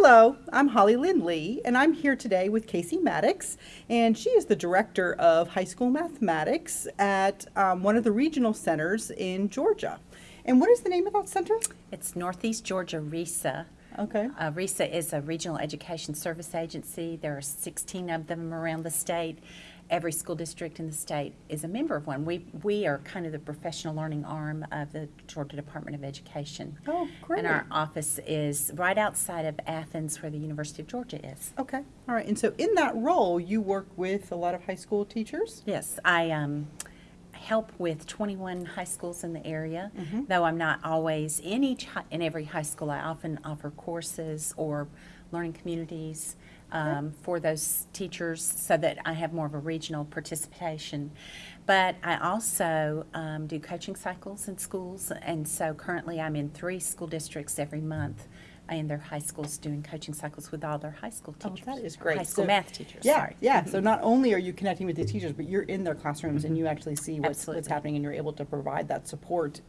Hello, I'm Hollylynne Lee, and I'm here today with Casey Maddox, and she is the director of high school mathematics at um, one of the regional centers in Georgia. And what is the name of that center? It's Northeast Georgia RESA. Okay. Uh, RESA is a regional education service agency. There are 16 of them around the state. Every school district in the state is a member of one. We, we are kind of the professional learning arm of the Georgia Department of Education. Oh, great. And our office is right outside of Athens where the University of Georgia is. Okay, all right. And so in that role, you work with a lot of high school teachers? Yes, I um, help with 21 high schools in the area. Mm-hmm. Though I'm not always in each in every high school, I often offer courses or learning communities um, for those teachers so that I have more of a regional participation. But I also um, do coaching cycles in schools, and so currently I'm in three school districts every month in their high schools doing coaching cycles with all their high school Oh, teachers. that is great. High school So- math teachers, Yeah, sorry. yeah. So mm-hmm. not only are you connecting with these teachers, but you're in their classrooms and you mm-hmm. actually see what's, what's happening and you're able to provide that support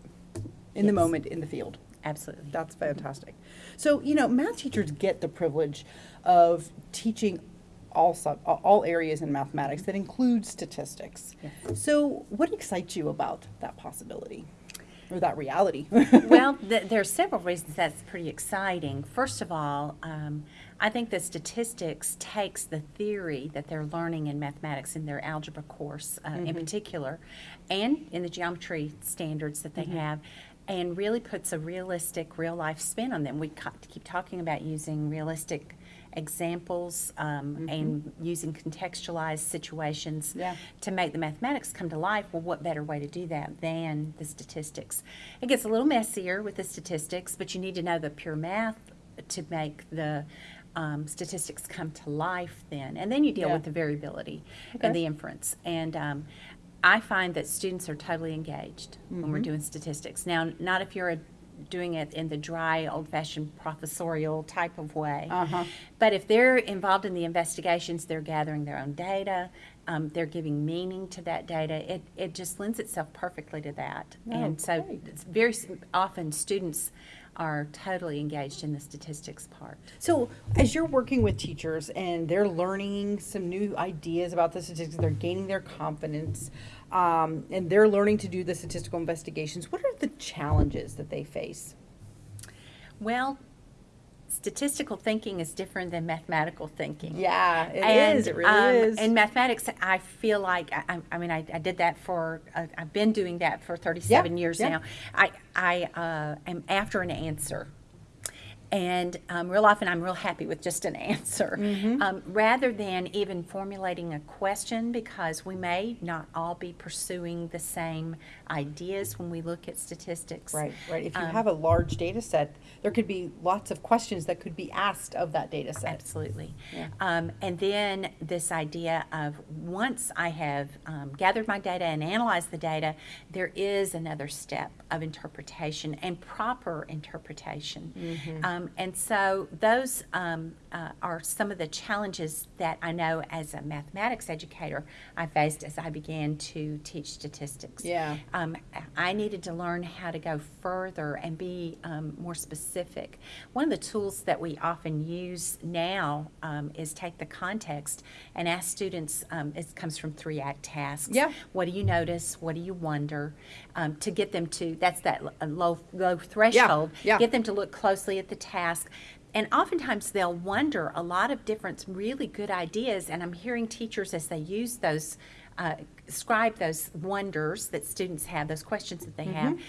in the moment in the field. Absolutely. That's mm-hmm. fantastic. So, you know, math teachers get the privilege of teaching all sub, all areas in mathematics that include statistics. Yes. So, what excites you about that possibility or that reality? well, th- there are several reasons that's pretty exciting. First of all, um, I think the statistics takes the theory that they're learning in mathematics in their algebra course, uh, in particular, and in the geometry standards that they have, and really puts a realistic, real life spin on them. We keep talking about using realistic examples um, and using contextualized situations Yeah. to make the mathematics come to life, well, what better way to do that than the statistics? It gets a little messier with the statistics, but you need to know the pure math to make the um, statistics come to life then. And then you deal Yeah. with the variability Okay. and the inference. And um, I find that students are totally engaged when Mm-hmm. we're doing statistics. Now, not if you're a, doing it in the dry, old-fashioned professorial type of way. Uh-huh. But if they're involved in the investigations, they're gathering their own data, um, they're giving meaning to that data, it, it just lends itself perfectly to that. Oh, and so it's very often students are totally engaged in the statistics part. So, as you're working with teachers and they're learning some new ideas about the statistics, they're gaining their confidence, um, and they're learning to do the statistical investigations, what are the challenges that they face? Well, statistical thinking is different than mathematical thinking. Yeah, it and, is. It really um, is. In mathematics, I feel like I, I- mean I, I did that for uh, I've been doing that for 37 Yeah, years yeah. now. I I uh, am after an answer. And um, real often, I'm real happy with just an answer, Mm-hmm. um, rather than even formulating a question, because we may not all be pursuing the same ideas when we look at statistics. Right, right. If you Um, have a large data set, there could be lots of questions that could be asked of that data set. Absolutely. Yeah. Um, and then this idea of once I have um, gathered my data and analyzed the data, there is another step of interpretation and proper interpretation. Mm-hmm. Um, and so those um, uh, are some of the challenges that I know as a mathematics educator I faced as I began to teach statistics. Yeah. Um, I needed to learn how to go further and be um, more specific. One of the tools that we often use now um, is take the context and ask students, um, it comes from three act tasks. Yeah. What do you notice? What do you wonder? Um, to get them to, that's that low, low threshold. yeah. Get them to look closely at the task. And oftentimes they'll wonder a lot of different really good ideas. And I'm hearing teachers as they use those, uh, describe those wonders that students have, those questions that they have.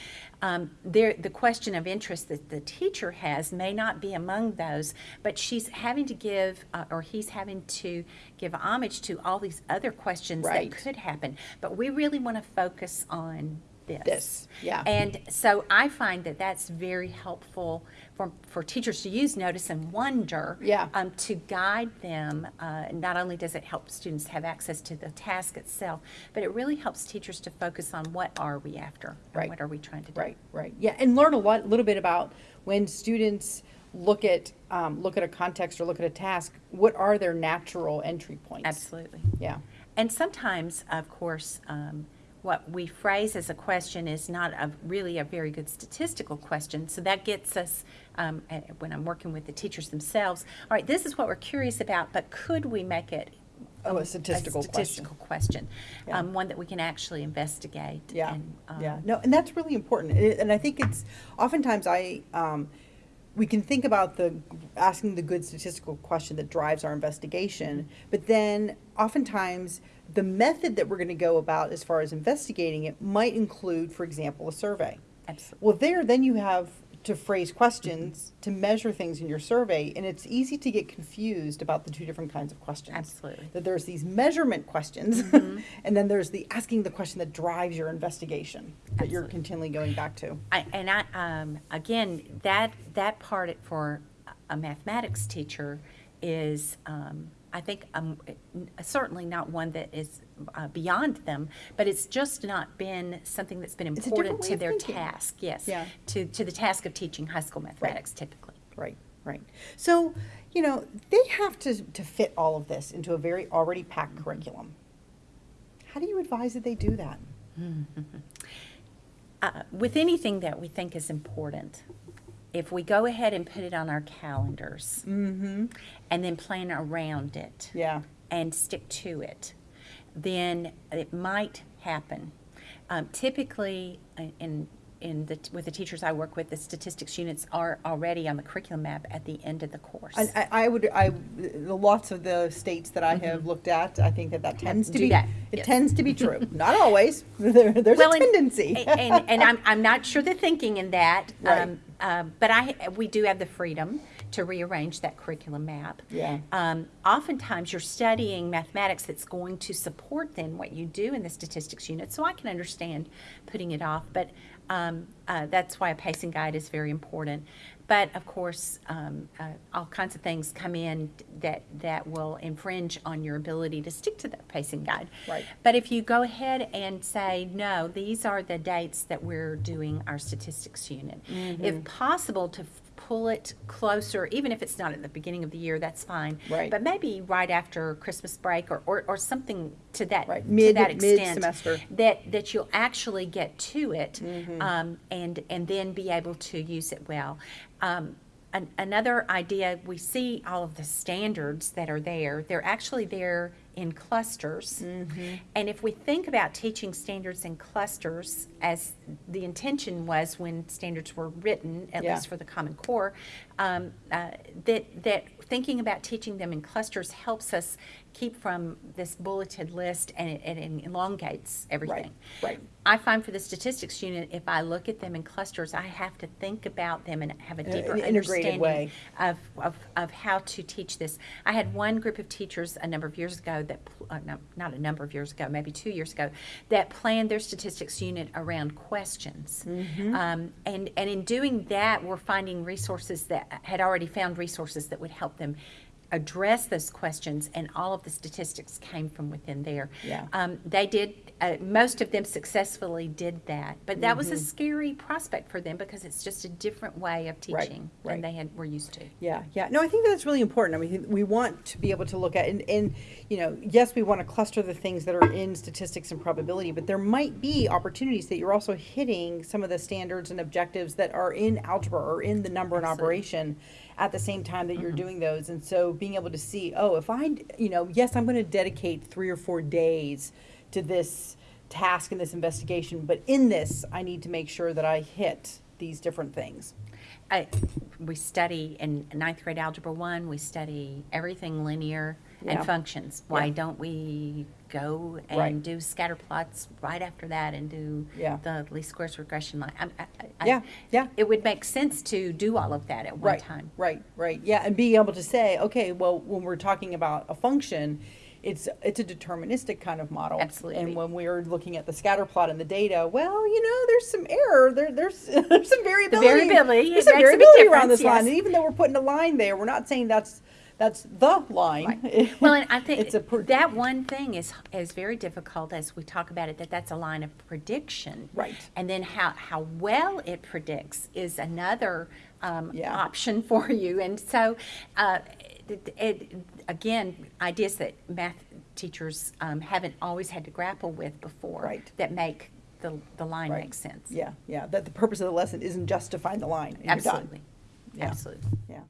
Um, the question of interest that the teacher has may not be among those, but she's having to give, uh, or he's having to give homage to all these other questions Right. that could happen. But we really want to focus on this. This, yeah. And so I find that that's very helpful for, for teachers to use notice and wonder. Yeah. Um, to guide them. Uh, not only does it help students have access to the task itself, but it really helps teachers to focus on what are we after? Right. What are we trying to do? Right, right. Yeah, and learn a lot, little bit about when students look at um, look at a context or look at a task. What are their natural entry points? Absolutely. Yeah. And sometimes, of course, um, what we phrase as a question is not a, really a very good statistical question. So that gets us, um, when I'm working with the teachers themselves, all right, this is what we're curious about, but could we make it Oh, a statistical question. statistical question, Yeah. um, one that we can actually investigate. Yeah, and, um, yeah, no, and that's really important, and, and I think it's, oftentimes I, um, we can think about the, asking the good statistical question that drives our investigation, but then oftentimes, the method that we're gonna go about as far as investigating it might include, for example, a survey. Absolutely. Well, there, then you have to phrase questions, to measure things in your survey, and it's easy to get confused about the two different kinds of questions. Absolutely. That there's these measurement questions, Mhm. and then there's the asking the question that drives your investigation that you're continually going back to. I, and I, um, again, that, that part for a mathematics teacher is, um, I think, um, certainly not one that is uh, beyond them, but it's just not been something that's been important to their thinking. task, yes. Yeah. To, to the task of teaching high school mathematics typically. Right, right. So, you know, they have to, to fit all of this into a very already packed curriculum. How do you advise that they do that? Uh, with anything that we think is important, if we go ahead and put it on our calendars Mm-hmm. and then plan around it, Yeah, and stick to it, then it might happen. Um, typically, uh, in in the with the teachers I work with, the statistics units are already on the curriculum map at the end of the course. and I, I would, I, the lots of the states that I have looked at, I think that that tends to Mm-hmm. Do be, that, it yes. tends to be true. Not always, there, there's a Well, and- tendency. and, and I'm, I'm not sure the thinking in that, Right. um, um, but I we do have the freedom to rearrange that curriculum map. Yeah. Um, oftentimes, you're studying mathematics that's going to support then what you do in the statistics unit, so I can understand putting it off, but um, uh, that's why a pacing guide is very important. But of course, um, uh, all kinds of things come in that that will infringe on your ability to stick to that pacing guide. Right. But if you go ahead and say, no, these are the dates that we're doing our statistics unit, Mm-hmm. if possible, to f- pull it closer, even if it's not at the beginning of the year, that's fine. Right. But maybe right after Christmas break or, or, or something to that, Right. to Mid- that extent. mid-semester. That, that you'll actually get to it Mm-hmm. um, and, and then be able to use it well. Um, an, another idea, we see all of the standards that are there. They're actually there in clusters. Mm-hmm. And if we think about teaching standards in clusters, as the intention was when standards were written, at Yeah. least for the Common Core, um, uh, that, that thinking about teaching them in clusters helps us keep from this bulleted list and it, and it elongates everything. right. right. I find for the statistics unit, if I look at them in clusters, I have to think about them and have a deeper an integrated understanding way. of, of, of how to teach this. I had one group of teachers a number of years ago that, uh, no, not a number of years ago, maybe two years ago, that planned their statistics unit around questions. Mm-hmm. Um, and, and in doing that, we're finding resources that had already found resources that would help them address those questions, and all of the statistics came from within there. Yeah. Um, they did, uh, most of them successfully did that, but that Mm-hmm. was a scary prospect for them because it's just a different way of teaching right. than they had were used to. Yeah, yeah. No, I think that's really important. I mean, we want to be able to look at, and, and, you know, yes, we want to cluster the things that are in statistics and probability, but there might be opportunities that you're also hitting some of the standards and objectives that are in algebra or in the number and operation at the same time that you're mm-hmm. doing those. And so being able to see, oh, if I, you know, yes, I'm going to dedicate three or four days to this task and this investigation, but in this, I need to make sure that I hit these different things. I, we study in ninth grade algebra one, we study everything linear Yeah. and functions. Why Yeah. don't we go and Right. do scatter plots right after that and do Yeah. the least squares regression line? I, I, Yeah, yeah. It would make sense to do all of that at one right, time. Right, right, yeah, and being able to say, okay, well, when we're talking about a function, it's it's a deterministic kind of model. Absolutely. And when we're looking at the scatter plot and the data, well, you know, there's some error. There, there's there's some variability. variability, There's some makes a big variability around this line, and even though we're putting a line there, we're not saying that's that's the line. Well, and I think it's a that one thing is is very difficult as we talk about it. That that's a line of prediction, Right. And then how how well it predicts is another um, Yeah. option for you. And so, uh, it, it, again, ideas that math teachers um, haven't always had to grapple with before. Right. That make the, the line Right. make sense. Yeah, yeah, that the purpose of the lesson isn't just to find the line and you're done. Absolutely. Yeah. Absolutely. Yeah.